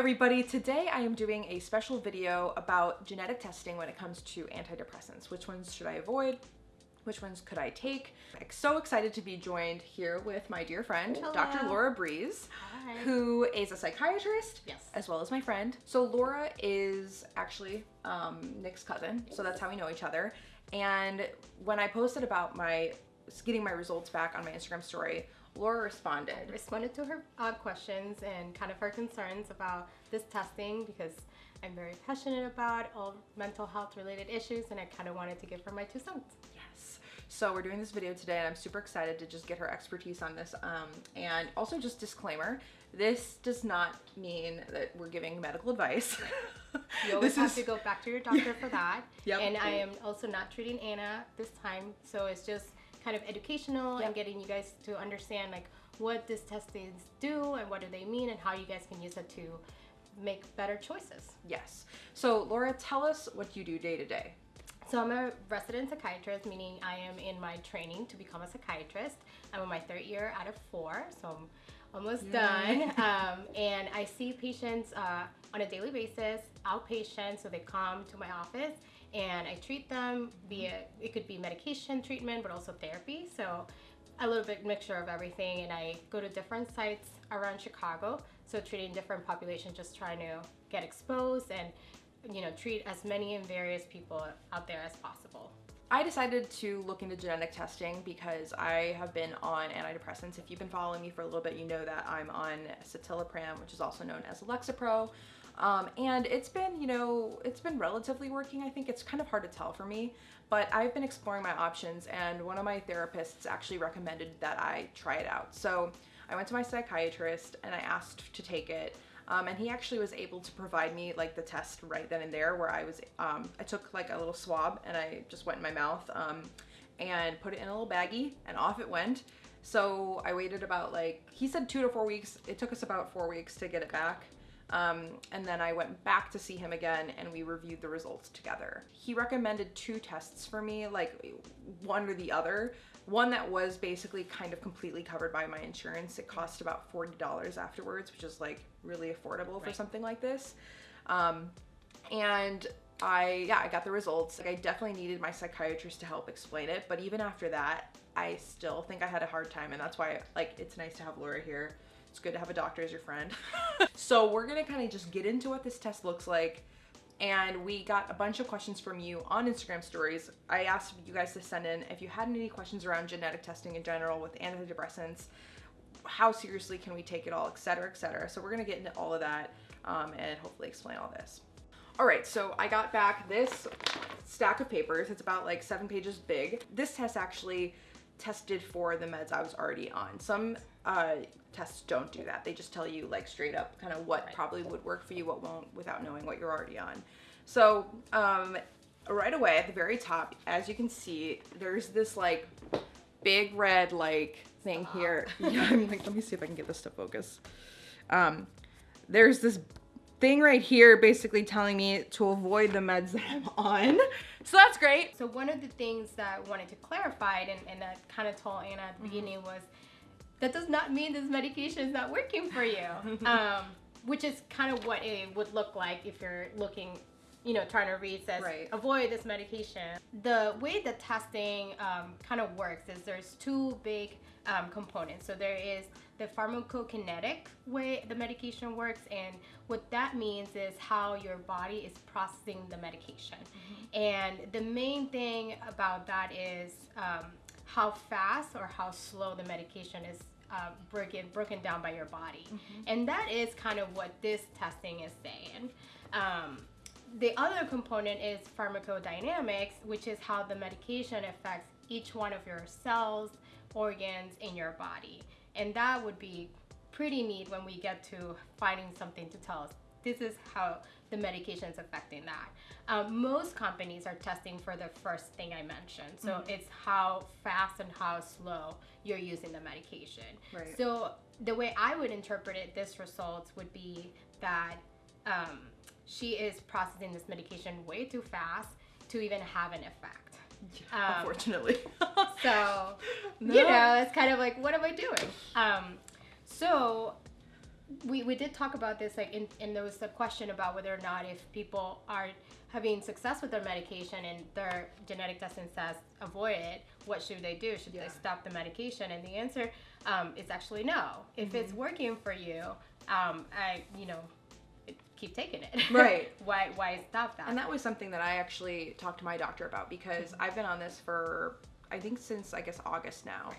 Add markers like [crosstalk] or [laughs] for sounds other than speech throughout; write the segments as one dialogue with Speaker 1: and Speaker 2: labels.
Speaker 1: everybody. Today I am doing a special video about genetic testing when it comes to antidepressants. Which ones should I avoid? Which ones could I take? I'm so excited to be joined here with my dear friend,
Speaker 2: Hello.
Speaker 1: Dr. Laura Breeze,
Speaker 2: Hi.
Speaker 1: who is a psychiatrist
Speaker 2: Yes.
Speaker 1: as well as my friend. So Laura is actually um, Nick's cousin, so that's how we know each other. And when I posted about my getting my results back on my Instagram story, Laura responded.
Speaker 2: responded to her uh, questions and kind of her concerns about this testing because I'm very passionate about all mental health related issues and I kind of wanted to give her my two cents.
Speaker 1: Yes. So we're doing this video today and I'm super excited to just get her expertise on this. Um, and also just disclaimer, this does not mean that we're giving medical advice. [laughs]
Speaker 2: You always
Speaker 1: this
Speaker 2: have
Speaker 1: is
Speaker 2: to go back to your doctor for that. [laughs]
Speaker 1: Yep.
Speaker 2: And I am also not treating Anna this time, so it's just kind of educational
Speaker 1: Yep.
Speaker 2: and getting you guys to understand like what these testings do and what do they mean and how you guys can use it to make better choices.
Speaker 1: yes. So Laura, tell us what you do day to day.
Speaker 2: So I'm a resident psychiatrist, meaning I am in my training to become a psychiatrist. I'm in my third year out of four, so I'm almost done. [laughs] Um, and I see patients uh, on a daily basis, outpatient, so they come to my office and I treat them via, it could be medication treatment, but also therapy. So a little bit mixture of everything and I go to different sites around Chicago, so treating different populations, just trying to get exposed and you know, treat as many and various people out there as possible.
Speaker 1: I decided to look into genetic testing because I have been on antidepressants. If you've been following me for a little bit, you know that I'm on citalopram, which is also known as Lexapro. Um, and it's been, you know, it's been relatively working. I think it's kind of hard to tell for me, but I've been exploring my options and one of my therapists actually recommended that I try it out. So I went to my psychiatrist and I asked to take it. Um, and he actually was able to provide me like the test right then and there where I was, um, I took like a little swab and I just went in my mouth um, and put it in a little baggie and off it went. So I waited about like, he said two to four weeks. It took us about four weeks to get it back. Um, and then I went back to see him again and we reviewed the results together. He recommended two tests for me, like one or the other. One that was basically kind of completely covered by my insurance. It cost about $40 afterwards, which is like really affordable for something like this. Um, and I, yeah, I got the results. Like I definitely needed my psychiatrist to help explain it, but even after that, I still think I had a hard time, and that's why like it's nice to have Laura here. It's good to have a doctor as your friend. [laughs] so we're gonna kind of just get into what this test looks like. And we got a bunch of questions from you on Instagram stories. I asked you guys to send in if you had any questions around genetic testing in general with antidepressants, how seriously can we take it all, et cetera, et cetera. So we're gonna get into all of that um, and hopefully explain all this. All right, so I got back this stack of papers. It's about like seven pages big. This test actually tested for the meds I was already on. Some uh, tests don't do that. They just tell you like straight up kind of what
Speaker 2: Right.
Speaker 1: probably would work for you, what won't, without knowing what you're already on. So um, right away at the very top, as you can see, there's this like big red like thing here. [laughs] Yeah, I'm like, let me see if I can get this to focus. Um, there's this thing right here basically telling me to avoid the meds that I'm on. So that's great.
Speaker 2: So one of the things that I wanted to clarify and, and that kind of told Anna at the beginning was that does not mean this medication is not working for you. [laughs] um, which is kind of what it would look like if you're looking, you know, trying to read says
Speaker 1: Right.
Speaker 2: avoid this medication. The way the testing um, kind of works is there's two big um, components. So there is the pharmacokinetic way the medication works, and what that means is how your body is processing the medication. And the main thing about that is um, how fast or how slow the medication is uh, broken broken down by your body, and that is kind of what this testing is saying. Um, the other component is pharmacodynamics, which is how the medication affects each one of your cells, organs in your body. And that would be pretty neat when we get to finding something to tell us this is how the medication is affecting that. Um, most companies are testing for the first thing I mentioned. So it's how fast and how slow you're using the medication.
Speaker 1: Right.
Speaker 2: So the way I would interpret it, this results would be that um, she is processing this medication way too fast to even have an effect. Um,
Speaker 1: Unfortunately. [laughs]
Speaker 2: So, [laughs]
Speaker 1: No.
Speaker 2: you know, it's kind of like, what am I doing? Um, so, we, we did talk about this like in, and there was a question about whether or not if people are having success with their medication and their genetic testing says avoid it what should they do should
Speaker 1: Yeah.
Speaker 2: they stop the medication and the answer um, is actually no if
Speaker 1: Mm-hmm.
Speaker 2: it's working for you um, i you know keep taking it
Speaker 1: Right. [laughs]
Speaker 2: why why stop that
Speaker 1: And that was something that I actually talked to my doctor about because I've been on this for I think since I guess August now.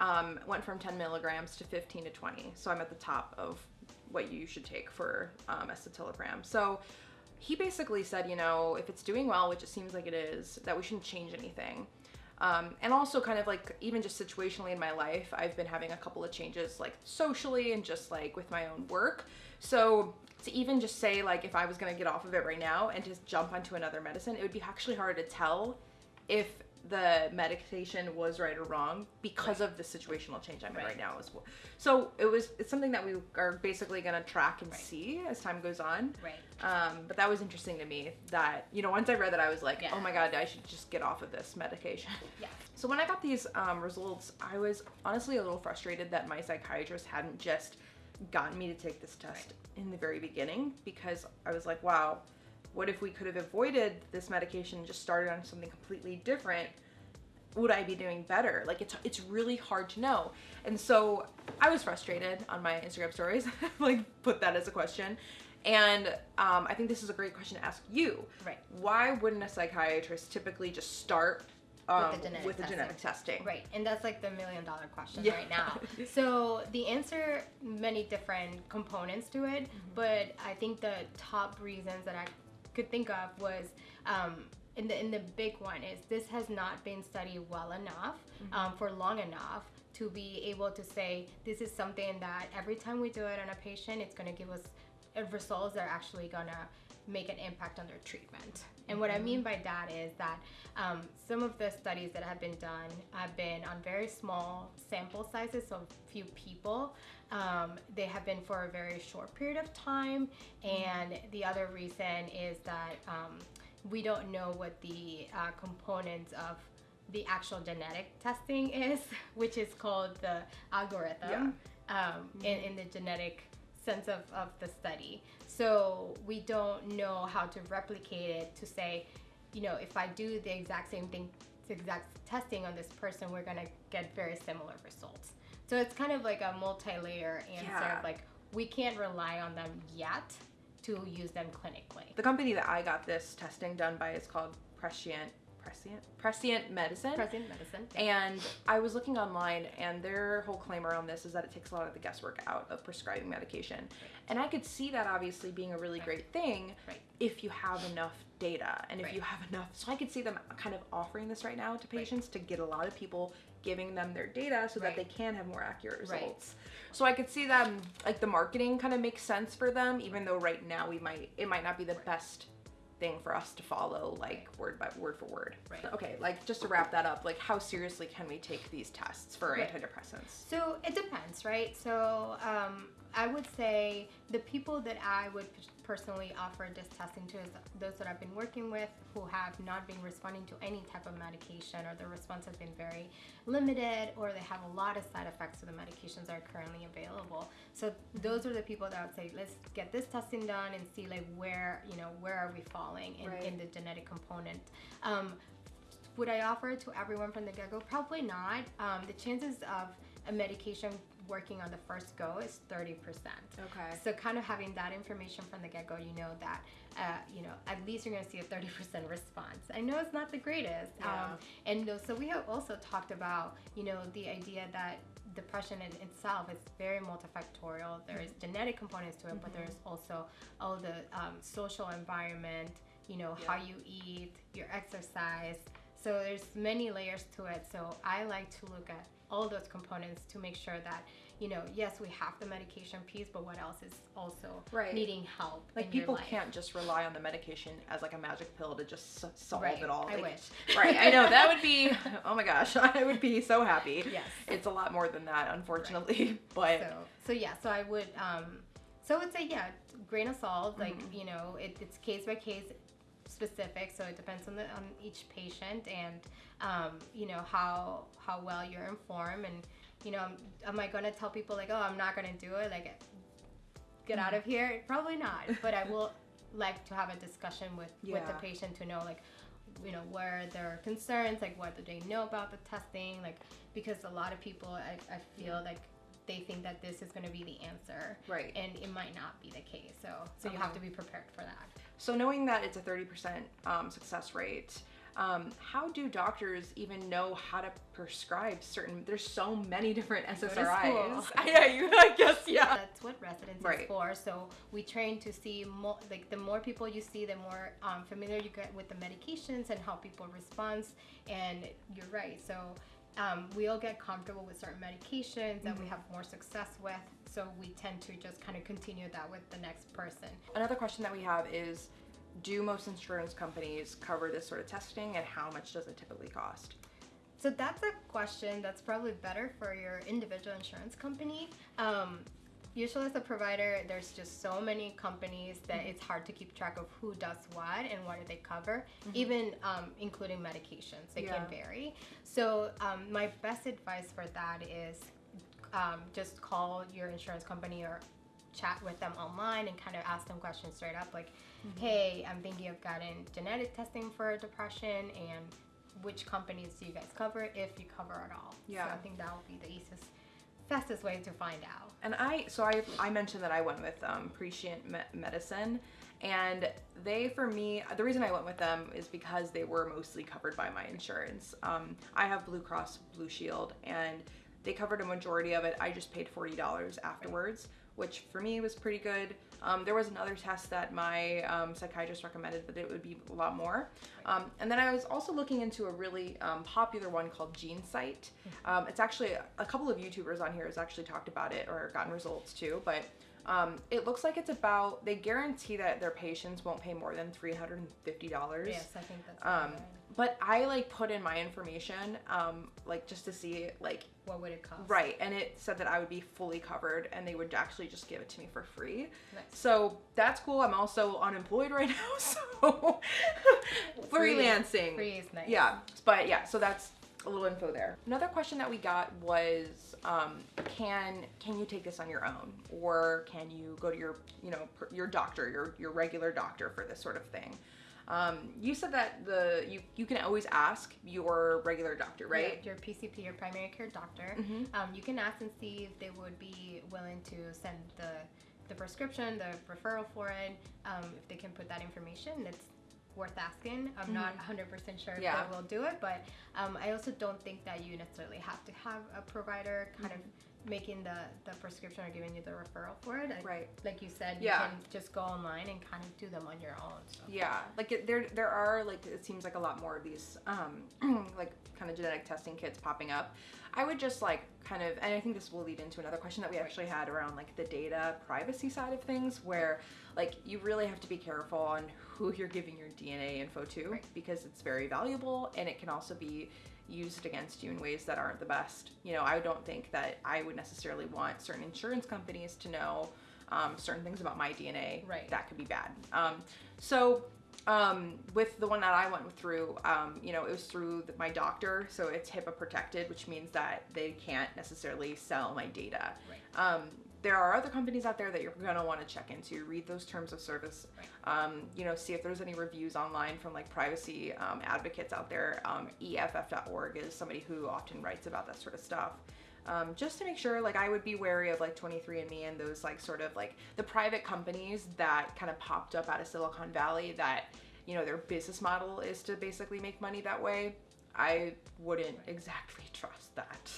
Speaker 1: Um, went from 10 milligrams to 15 to 20, so I'm at the top of what you should take for um, escitalopram. So he basically said, you know, if it's doing well, which it seems like it is, that we shouldn't change anything. Um, and also, kind of like even just situationally in my life, I've been having a couple of changes, like socially and just like with my own work. So to even just say like if I was gonna get off of it right now and just jump onto another medicine, it would be actually hard to tell if the medication was right or wrong because of the situational change I'm in
Speaker 2: Right.
Speaker 1: right now as well. So it was it's something that we are basically gonna track and
Speaker 2: Right.
Speaker 1: see as time goes on.
Speaker 2: right
Speaker 1: Um, but that was interesting to me that, you know, once I read that, I was like,
Speaker 2: Yeah.
Speaker 1: oh my God, I should just get off of this medication. [laughs]
Speaker 2: yeah
Speaker 1: So when I got these um, results, I was honestly a little frustrated that my psychiatrist hadn't just gotten me to take this test in the very beginning because I was like, wow, what if we could have avoided this medication and just started on something completely different? Would I be doing better? Like it's it's really hard to know. And so I was frustrated on my Instagram stories, [laughs] like put that as a question. And um, I think this is a great question to ask you.
Speaker 2: Right.
Speaker 1: Why wouldn't a psychiatrist typically just start um,
Speaker 2: With the genetic
Speaker 1: with the
Speaker 2: testing.
Speaker 1: genetic testing?
Speaker 2: Right, and that's like the million dollar question
Speaker 1: Yeah.
Speaker 2: right now. [laughs] So the answer, many different components to it,
Speaker 1: Mm-hmm.
Speaker 2: but I think the top reasons that I could think of was, um, in the in the big one is this has not been studied well enough
Speaker 1: Mm-hmm.
Speaker 2: um, for long enough to be able to say this is something that every time we do it on a patient, it's going to give us results that are actually going to make an impact on their treatment. And what I mean by that is that um, some of the studies that have been done have been on very small sample sizes, so few people. Um, they have been for a very short period of time, and the other reason is that um, we don't know what the uh, components of the actual genetic testing is, [laughs] which is called the algorithm. Um, in, in the genetic sense of, of the study. So we don't know how to replicate it to say, you know, if I do the exact same thing, the exact testing on this person, we're gonna get very similar results. So it's kind of like a multi-layer answer
Speaker 1: Yeah.
Speaker 2: of like we can't rely on them yet to use them clinically.
Speaker 1: The company that I got this testing done by is called Prescient Prescient Prescient Medicine.
Speaker 2: Present medicine.
Speaker 1: And I was looking online, and their whole claim around this is that it takes a lot of the guesswork out of prescribing medication. And I could see that obviously being a really great thing
Speaker 2: Right.
Speaker 1: if you have enough data and if
Speaker 2: Right.
Speaker 1: you have enough. So I could see them kind of offering this right now to patients to get a lot of people giving them their data so that they can have more accurate
Speaker 2: Right.
Speaker 1: results. So I could see them like the marketing kind of makes sense for them, even though right now we might it might not be the best thing for us to follow like word by word for word.
Speaker 2: Right.
Speaker 1: Okay, like just to wrap that up, like how seriously can we take these tests for
Speaker 2: Right.
Speaker 1: antidepressants?
Speaker 2: So it depends, right? So um, I would say the people that I would personally offer this testing to is those that I've been working with who have not been responding to any type of medication or their response has been very limited or they have a lot of side effects to the medications that are currently available. So those are the people that I would say let's get this testing done and see like where you know where are we falling in,
Speaker 1: Right.
Speaker 2: in the genetic component. Um, would I offer it to everyone from the get go? Probably not. Um, the chances of a medication working on the first go is 30%.
Speaker 1: Okay.
Speaker 2: So, kind of having that information from the get go, you know that, uh, you know, at least you're going to see a 30% response. I know it's not the greatest.
Speaker 1: Yeah.
Speaker 2: Um, and no- so, we have also talked about, you know, the idea that depression in itself is very multifactorial. There's genetic components to it, but there's also all the um, social environment, you know, how you eat, your exercise. So there's many layers to it. So I like to look at all those components to make sure that, you know, yes, we have the medication piece, but what else is also
Speaker 1: Right.
Speaker 2: needing help.
Speaker 1: Like people can't just rely on the medication as like a magic pill to just solve
Speaker 2: Right.
Speaker 1: it all.
Speaker 2: I
Speaker 1: Like,
Speaker 2: wish.
Speaker 1: right. I know that would be. [laughs] Oh my gosh, [laughs] I would be so happy.
Speaker 2: Yes.
Speaker 1: It's a lot more than that, unfortunately. [laughs] But
Speaker 2: So, so yeah, so I would, um, so I would say, yeah, grain of salt, like,
Speaker 1: Mm-hmm.
Speaker 2: you know, it, it's case by case specific. So it depends on the, on each patient and, um, you know, how, how well you're informed and, you know, am I going to tell people like, oh, I'm not going to do it? Like, get out of here? Probably not. But I will like to have a discussion with with the patient to know like you know where their concerns like what do they know about the testing like because a lot of people i, I feel like they think that this is going to be the answer
Speaker 1: Right.
Speaker 2: and it might not be the case so so you have to be prepared for that
Speaker 1: So knowing that it's a 30% um, success rate, um, how do doctors even know how to prescribe certain? There's so many different
Speaker 2: go
Speaker 1: SSRIs.
Speaker 2: school. [laughs]
Speaker 1: yeah, you. I guess yeah.
Speaker 2: that's what residency
Speaker 1: Right.
Speaker 2: is for so we train to see more like the more people you see the more um, familiar you get with the medications and how people respond and you're right so um, we all get comfortable with certain medications that we
Speaker 1: Mm-hmm.
Speaker 2: have more success with so we tend to just kind of continue that with the next person
Speaker 1: Another question that we have is, do most insurance companies cover this sort of testing, and how much does it typically cost?
Speaker 2: So that's a question that's probably better for your individual insurance company. Um, usually, as a provider, there's just so many companies that it's hard to keep track of who does what and what do they cover, even um, including medications. They
Speaker 1: Yeah.
Speaker 2: can vary. So, um, my best advice for that is um, just call your insurance company or chat with them online and kind of ask them questions straight up like hey i'm thinking of getting genetic testing for depression and which companies do you guys cover if you cover at all
Speaker 1: Yeah.
Speaker 2: so i think that would be the easiest fastest way to find out
Speaker 1: And I, so I, I mentioned that I went with um, Prescient Me- Medicine, and they, for me, the reason I went with them is because they were mostly covered by my insurance. Um, I have Blue Cross Blue Shield, and they covered a majority of it. I just paid forty dollars afterwards, which for me was pretty good. Um, there was another test that my um, psychiatrist recommended, but it would be a lot more. Um, and then I was also looking into a really um, popular one called GeneSight. Um, it's actually a couple of YouTubers on here has actually talked about it or gotten results too, but um, it looks like it's about they guarantee that their patients won't pay more than three hundred and fifty dollars.
Speaker 2: yes i think that's
Speaker 1: Um,
Speaker 2: right.
Speaker 1: But I like put in my information, um, like just to see like
Speaker 2: what would it cost
Speaker 1: right, and it said that I would be fully covered, and they would actually just give it to me for free.
Speaker 2: Nice.
Speaker 1: So that's cool. I'm also unemployed right [laughs] now, so [laughs] freelancing.
Speaker 2: free is nice
Speaker 1: Yeah, but yeah, so that's a little info there. Another question that we got was, um, can can you take this on your own, or can you go to your you know your doctor, your your regular doctor for this sort of thing? Um, you said that the you you can always ask your regular doctor, right?
Speaker 2: Yeah, your PCP, your primary care doctor.
Speaker 1: Mhm.
Speaker 2: Um, you can ask and see if they would be willing to send the the prescription, the referral for it. Um, if they can put that information, it's worth asking. I'm not 100% sure if
Speaker 1: Mm-hmm. Yeah.
Speaker 2: they will do it, but um, I also don't think that you necessarily have to have a provider kind of making the, the prescription or giving you the referral for it. I-.
Speaker 1: Right.
Speaker 2: Like you said,
Speaker 1: Yeah.
Speaker 2: you can just go online and kind of do them on your own. So.
Speaker 1: Yeah, like it, there there are like it seems like a lot more of these um [clears throat] like kind of genetic testing kits popping up. I would just like kind of and I think this will lead into another question that we actually had around like the data privacy side of things where like you really have to be careful on who you're giving your DNA info to
Speaker 2: Right.
Speaker 1: because it's very valuable and it can also be used against you in ways that aren't the best. You know, I don't think that I would necessarily want certain insurance companies to know um, certain things about my DNA
Speaker 2: Right.
Speaker 1: that could be bad. Um, so um, with the one that I went through, um, you know, it was through the, my doctor, so it's HIPAA protected, which means that they can't necessarily sell my data.
Speaker 2: Right.
Speaker 1: Um, there are other companies out there that you're gonna want to check into. Read those terms of service. Um, you know, see if there's any reviews online from like privacy um, advocates out there. Um, EFF.org is somebody who often writes about that sort of stuff. Um, just to make sure, like, I would be wary of like 23andMe and those like sort of like the private companies that kind of popped up out of Silicon Valley that you know their business model is to basically make money that way. I wouldn't exactly [laughs] trust that.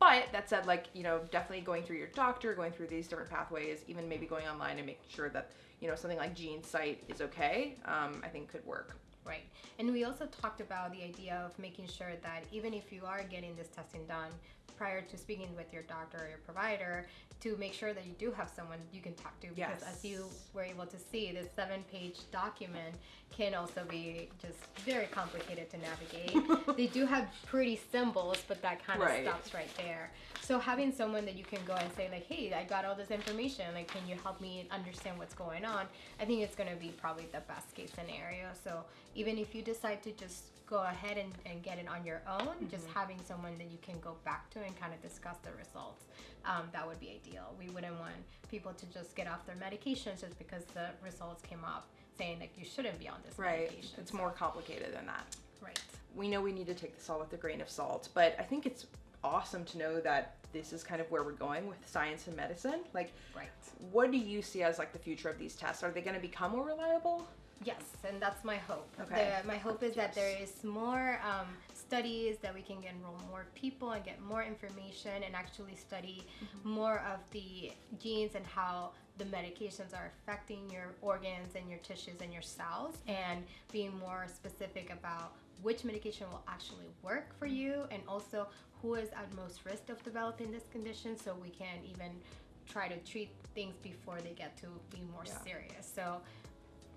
Speaker 1: But that said, like, you know, definitely going through your doctor, going through these different pathways, even maybe going online and making sure that, you know, something like GeneSight is okay, um, I think could work.
Speaker 2: Right. And we also talked about the idea of making sure that even if you are getting this testing done prior to speaking with your doctor or your provider, to make sure that you do have someone you can talk to. Because as you were able to see, this seven page document can also be just very complicated to navigate. [laughs] they do have pretty symbols, but that kind of
Speaker 1: Right.
Speaker 2: stops right there. So having someone that you can go and say like, "Hey, I got all this information. Like, can you help me understand what's going on?" I think it's going to be probably the best case scenario. So even if you decide to just go ahead and, and get it on your own, just having someone that you can go back to and kind of discuss the results. Um, that would be ideal. We wouldn't want people to just get off their medications just because the results came up saying like you shouldn't be on this
Speaker 1: Right.
Speaker 2: medication.
Speaker 1: It's more complicated than that.
Speaker 2: right.
Speaker 1: We know we need to take this all with a grain of salt, but I think it's awesome to know that this is kind of where we're going with science and medicine. Like,
Speaker 2: Right.
Speaker 1: what do you see as like the future of these tests? Are they going to become more reliable?
Speaker 2: Yes, and that's my hope.
Speaker 1: Okay.
Speaker 2: The, my hope is that there is more um, studies that we can enroll more people and get more information and actually study
Speaker 1: Mm-hmm.
Speaker 2: more of the genes and how the medications are affecting your organs and your tissues and your cells and being more specific about which medication will actually work for you and also who is at most risk of developing this condition so we can even try to treat things before they get to be more
Speaker 1: Yeah.
Speaker 2: serious. So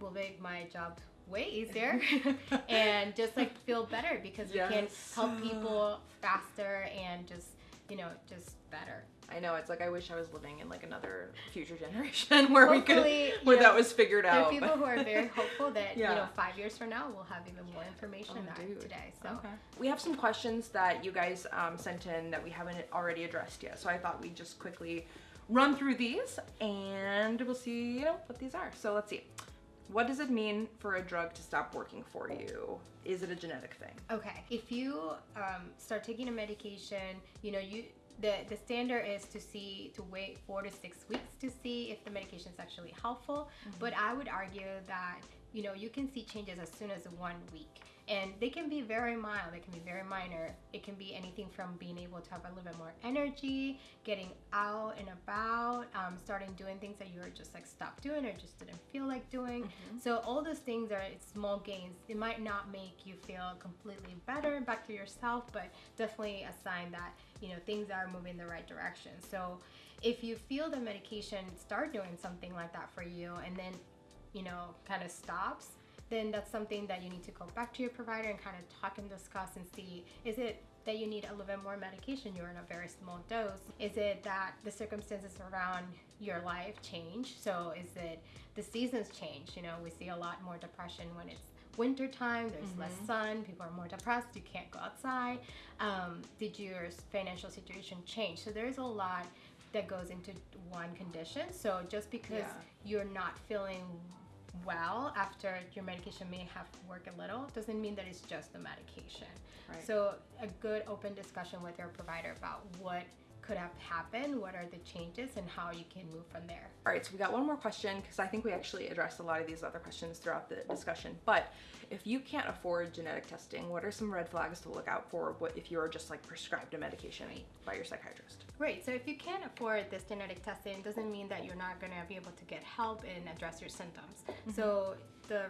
Speaker 2: will make my job way easier [laughs] and just like feel better because we can help people faster and just you know just better
Speaker 1: I know it's like I wish I was living in like another future generation [laughs] where we could where
Speaker 2: you
Speaker 1: that was figured
Speaker 2: there are people who are very hopeful that you know five years from now we'll have even more information
Speaker 1: Oh,
Speaker 2: than today so
Speaker 1: Okay. We have some questions that you guys um, sent in that we haven't already addressed yet. So I thought we'd just quickly run through these and we'll see, you know, what these are. So let's see. What does it mean for a drug to stop working for you? Is it a genetic thing?
Speaker 2: Okay. If you um, start taking a medication, you know, you the the standard is to see to wait four to six weeks to see if the medication is actually helpful. But I would argue that you know you can see changes as soon as one week, and they can be very mild. They can be very minor. It can be anything from being able to have a little bit more energy, getting out and about, um, starting doing things that you were just like stopped doing or just didn't feel like doing. So all those things are small gains. It might not make you feel completely better back to yourself, but definitely a sign that you know things are moving the right direction. So if you feel the medication start doing something like that for you, and then you know kind of stops, then that's something that you need to go back to your provider and kind of talk and discuss and see is it that you need a little bit more medication you're in a very small dose? Is it that the circumstances around your life change? So is it the seasons change? You know we see a lot more depression when it's winter time there's less sun people are more depressed you can't go outside. Um, did your financial situation change? So there's a lot that goes into one condition. So just because
Speaker 1: Yeah.
Speaker 2: you're not feeling well after your medication may have worked a little doesn't mean that it's just the medication
Speaker 1: Right.
Speaker 2: so a good open discussion with your provider about what could have happened what are the changes and how you can move from there
Speaker 1: All right, so we got one more question because I think we actually addressed a lot of these other questions throughout the discussion. But if you can't afford genetic testing, what are some red flags to look out for what if you're just like prescribed a medication by your psychiatrist?
Speaker 2: Right. So if you can't afford this genetic testing, it doesn't mean that you're not going to be able to get help and address your symptoms. Mm-hmm. So the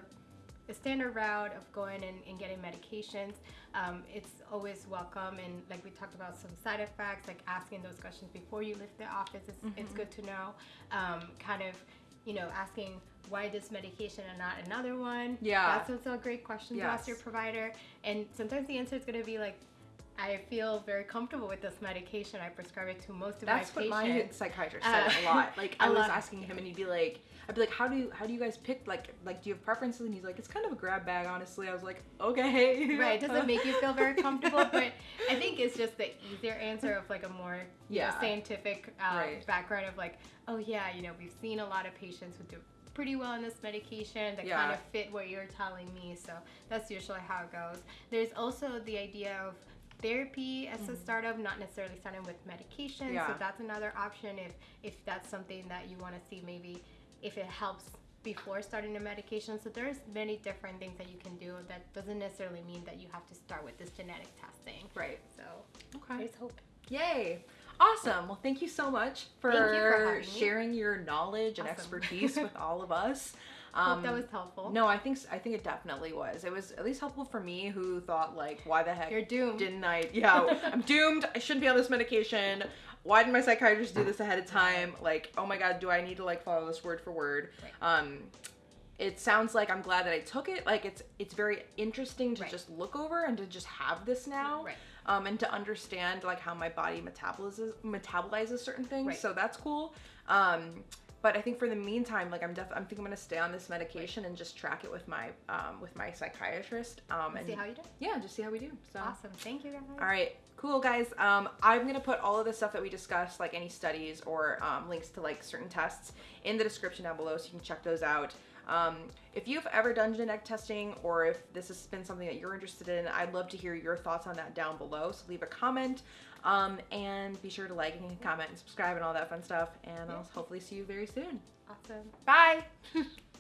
Speaker 2: the standard route of going and, and getting medications, um, it's always welcome. And like we talked about some side effects, like asking those questions before you leave the office, it's, it's good to know. Um, kind of, you know, asking why this medication and not another one.
Speaker 1: Yeah.
Speaker 2: That's also a great question to ask your provider. And sometimes the answer is going to be like, I feel very comfortable with this medication. I prescribe it to most of
Speaker 1: That's
Speaker 2: my
Speaker 1: what
Speaker 2: patients.
Speaker 1: my psychiatrist said
Speaker 2: Uh,
Speaker 1: a lot. [laughs] Like I was asking him, and he'd be like, "I'd be like, how do how do you guys pick? Like like do you have preferences?" And he's like, "It's kind of a grab bag, honestly." I was like, "Okay."
Speaker 2: right, it doesn't make you feel very [laughs] comfortable, but I think it's just the easier answer of like a more you know, scientific uh,
Speaker 1: Right.
Speaker 2: background of like, oh yeah, you know, we've seen a lot of patients who do pretty well on this medication that
Speaker 1: Yeah.
Speaker 2: kind of fit what you're telling me. So that's usually how it goes. There's also the idea of therapy as a startup, not necessarily starting with medication.
Speaker 1: Mm-hmm. Yeah.
Speaker 2: So that's another option if if that's something that you want to see maybe if it helps before starting a medication. So there's many different things that you can do that doesn't necessarily mean that you have to start with this genetic testing.
Speaker 1: Right.
Speaker 2: So
Speaker 1: Okay.
Speaker 2: there's hope.
Speaker 1: Yay. Awesome. Well, thank you so much for,
Speaker 2: you for
Speaker 1: sharing your knowledge and
Speaker 2: Awesome.
Speaker 1: expertise with all of us. [laughs]
Speaker 2: hope that was helpful.
Speaker 1: Um, No, I think I think it definitely was. It was at least helpful for me, who thought like, why the heck
Speaker 2: You're doomed.
Speaker 1: didn't I? Yeah, I'm doomed. I shouldn't be on this medication. Why didn't my psychiatrist do this ahead of time? Like, oh my god, do I need to like follow this word for word? Um, it sounds like I'm glad that I took it. Like, it's it's very interesting to
Speaker 2: Right.
Speaker 1: just look over and to just have this now.
Speaker 2: Right.
Speaker 1: Um, and to understand like how my body metabolizes metabolizes certain things.
Speaker 2: Right.
Speaker 1: So that's cool. Um, but I think for the meantime, like I'm def- I'm think I'm gonna stay on this medication and just track it with my um, with my psychiatrist. Um, and
Speaker 2: See how you do.
Speaker 1: yeah, just see how we do. So.
Speaker 2: Awesome. Thank you guys.
Speaker 1: All right, cool guys. Um, I'm gonna put all of the stuff that we discussed, like any studies or um, links to like certain tests, in the description down below, so you can check those out. Um, if you've ever done genetic testing, or if this has been something that you're interested in, I'd love to hear your thoughts on that down below. So leave a comment, um, and be sure to like and comment and subscribe and all that fun stuff. And I'll hopefully see you very soon.
Speaker 2: Awesome.
Speaker 1: Bye. [laughs]